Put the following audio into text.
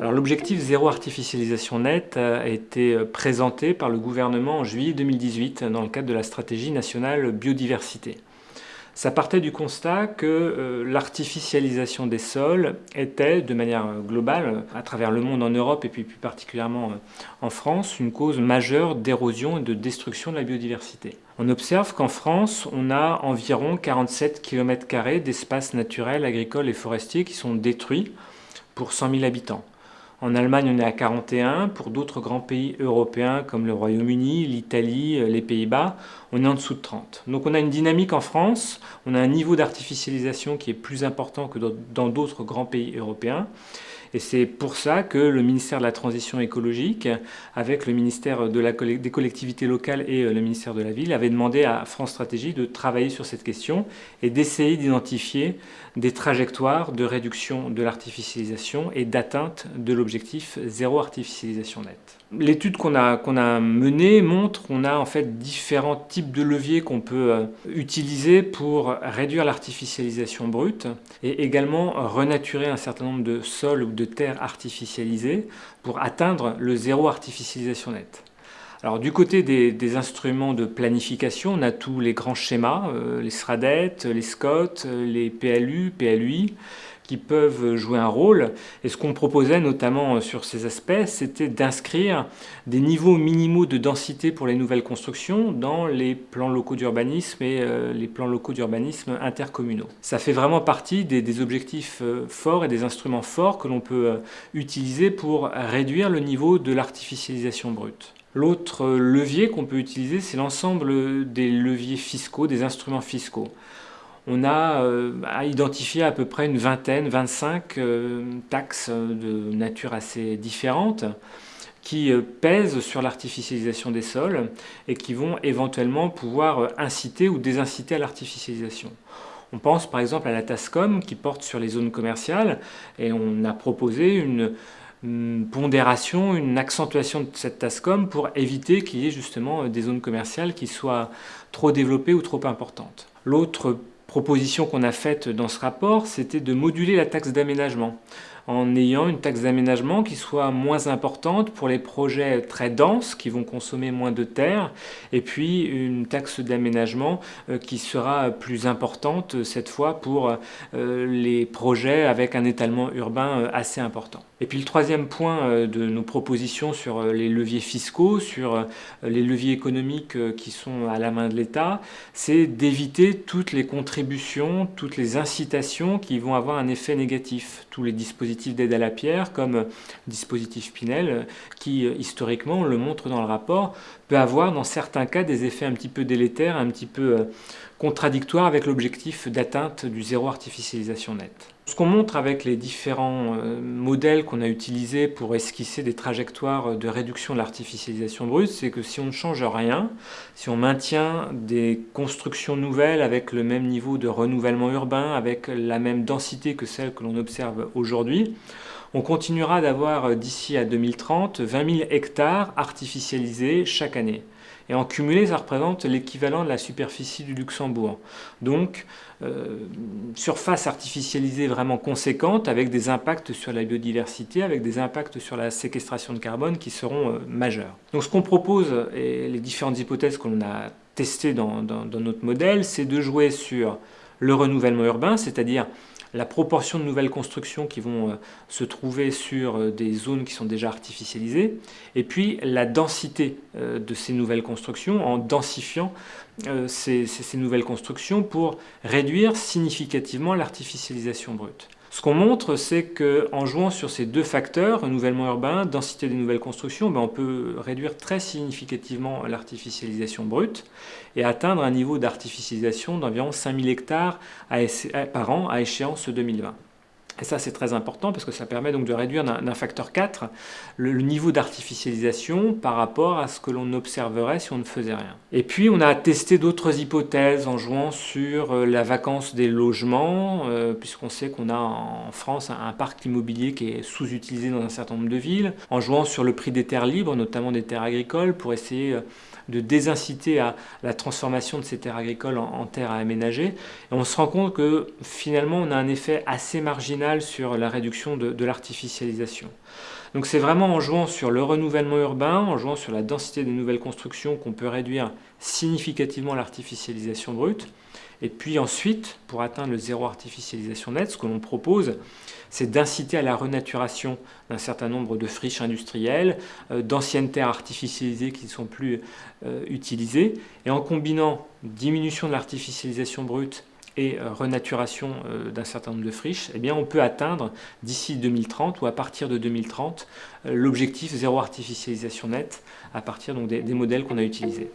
L'objectif zéro artificialisation nette a été présenté par le gouvernement en juillet 2018 dans le cadre de la stratégie nationale biodiversité. Ça partait du constat que euh, l'artificialisation des sols était, de manière globale, à travers le monde en Europe et puis plus particulièrement euh, en France, une cause majeure d'érosion et de destruction de la biodiversité. On observe qu'en France, on a environ 47 km d'espaces naturels, agricoles et forestiers qui sont détruits pour 100 000 habitants. En Allemagne, on est à 41. Pour d'autres grands pays européens comme le Royaume-Uni, l'Italie, les Pays-Bas, on est en dessous de 30. Donc on a une dynamique en France, on a un niveau d'artificialisation qui est plus important que dans d'autres grands pays européens. Et c'est pour ça que le ministère de la Transition écologique, avec le ministère des collectivités locales et euh, le ministère de la Ville, avait demandé à France Stratégie de travailler sur cette question et d'essayer d'identifier des trajectoires de réduction de l'artificialisation et d'atteinte de l'objectif zéro artificialisation nette. L'étude qu'on a, qu'on a menée montre qu'on a en fait différents types de leviers qu'on peut euh, utiliser pour réduire l'artificialisation brute et également renaturer un certain nombre de sols ou de terres artificialisées pour atteindre le zéro artificialisation nette. Alors du côté des, instruments de planification, on a tous les grands schémas, euh, les SRADET, les SCOT, euh, les PLU, PLUI, qui peuvent jouer un rôle. Et ce qu'on proposait notamment euh, sur ces aspects, c'était d'inscrire des niveaux minimaux de densité pour les nouvelles constructions dans les plans locaux d'urbanisme et les plans locaux d'urbanisme intercommunaux. Ça fait vraiment partie des, des objectifs forts et des instruments forts que l'on peut utiliser pour réduire le niveau de l'artificialisation brute. L'autre levier qu'on peut utiliser, c'est l'ensemble des leviers fiscaux, des instruments fiscaux. On a euh, identifié à peu près une vingtaine, 25 euh, taxes de nature assez différentes qui euh, pèsent sur l'artificialisation des sols et qui vont éventuellement pouvoir inciter ou désinciter à l'artificialisation. On pense par exemple à la TASCOM qui porte sur les zones commerciales et on a proposé une, une pondération, une accentuation de cette TASCOM pour éviter qu'il y ait justement euh, des zones commerciales qui soient trop développées ou trop importantes. L'autre proposition qu'on a faite dans ce rapport, c'était de moduler la taxe d'aménagement en ayant une taxe d'aménagement qui soit moins importante pour les projets très denses qui vont consommer moins de terre et puis une taxe d'aménagement euh, qui sera plus importante euh, cette fois pour les projets avec un étalement urbain assez important. Et puis le troisième point euh, de nos propositions sur euh, les leviers fiscaux, sur euh, les leviers économiques qui sont à la main de l'État, c'est d'éviter toutes les contributions, toutes les incitations qui vont avoir un effet négatif. Tous les dispositifs d'aide à la pierre, comme dispositif Pinel, qui historiquement, on le montre dans le rapport, peut avoir dans certains cas des effets un petit peu délétères, un petit peu contradictoires avec l'objectif d'atteinte du zéro artificialisation nette. Ce qu'on montre avec les différents euh, modèles qu'on a utilisés pour esquisser des trajectoires de réduction de l'artificialisation brute, c'est que si on ne change rien, si on maintient des constructions nouvelles avec le même niveau de renouvellement urbain, avec la même densité que celle que l'on observe aujourd'hui, on continuera d'avoir euh, d'ici à 2030 20 000 hectares artificialisés chaque année. Et en cumulé, ça représente l'équivalent de la superficie du Luxembourg. Donc, euh, surface artificialisée vraiment conséquente avec des impacts sur la biodiversité, avec des impacts sur la séquestration de carbone qui seront euh, majeurs. Donc ce qu'on propose, et les différentes hypothèses qu'on a testées dans notre modèle, c'est de jouer sur le renouvellement urbain, c'est-à-dire la proportion de nouvelles constructions qui vont euh, se trouver sur euh, des zones qui sont déjà artificialisées, et puis la densité euh, de ces nouvelles constructions en densifiant ces, nouvelles constructions pour réduire significativement l'artificialisation brute. Ce qu'on montre, c'est qu'en jouant sur ces deux facteurs, renouvellement urbain, densité des nouvelles constructions, ben, on peut réduire très significativement l'artificialisation brute et atteindre un niveau d'artificialisation d'environ 5000 hectares par an à échéance 2020. Et ça, c'est très important parce que ça permet donc de réduire d'un facteur 4 le, niveau d'artificialisation par rapport à ce que l'on observerait si on ne faisait rien. Et puis, on a testé d'autres hypothèses en jouant sur euh, la vacance des logements, euh, puisqu'on sait qu'on a en France un, parc immobilier qui est sous-utilisé dans un certain nombre de villes, en jouant sur le prix des terres libres, notamment des terres agricoles, pour essayer euh, de désinciter à la transformation de ces terres agricoles en, terres à aménager. Et on se rend compte que finalement, on a un effet assez marginal sur la réduction de, l'artificialisation. Donc c'est vraiment en jouant sur le renouvellement urbain, en jouant sur la densité des nouvelles constructions qu'on peut réduire significativement l'artificialisation brute. Et puis ensuite, pour atteindre le zéro artificialisation net, ce que l'on propose, c'est d'inciter à la renaturation d'un certain nombre de friches industrielles, euh, d'anciennes terres artificialisées qui ne sont plus euh, utilisées. Et en combinant diminution de l'artificialisation brute et euh, renaturation d'un certain nombre de friches, eh bien on peut atteindre d'ici 2030 ou à partir de 2030 l'objectif zéro artificialisation nette à partir donc, des modèles qu'on a utilisés.